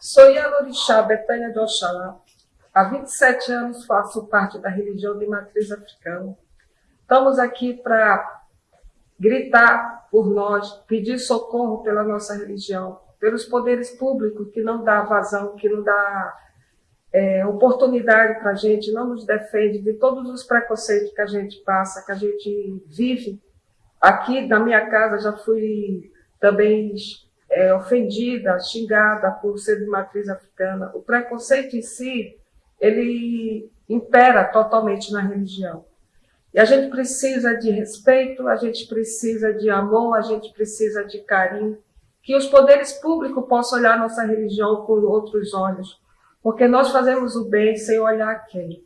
Sou Yalorixá Betânia de Oxalá. Há 27 anos faço parte da religião de matriz africana. Estamos aqui para gritar por nós, pedir socorro pela nossa religião, pelos poderes públicos que não dá vazão, que não dá é, oportunidade para a gente, não nos defende de todos os preconceitos que a gente passa, que a gente vive. Aqui na minha casa já fui também é, ofendida, xingada por ser de matriz africana. O preconceito em si, ele impera totalmente na religião. E a gente precisa de respeito, a gente precisa de amor, a gente precisa de carinho, que os poderes públicos possam olhar nossa religião com outros olhos, porque nós fazemos o bem sem olhar quem.